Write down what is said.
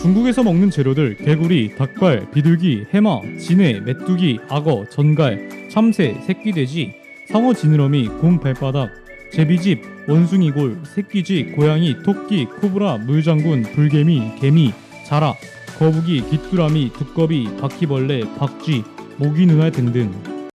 중국에서 먹는 재료들 개구리, 닭발, 비둘기, 해마, 진해, 메뚜기, 악어, 전갈, 참새, 새끼돼지, 상어 지느러미, 곰 발바닥, 제비집, 원숭이골, 새끼쥐, 고양이, 토끼, 코브라, 물장군, 불개미, 개미, 자라, 거북이, 귀뚜라미, 두꺼비, 바퀴벌레, 박쥐, 모기 눈알 등등.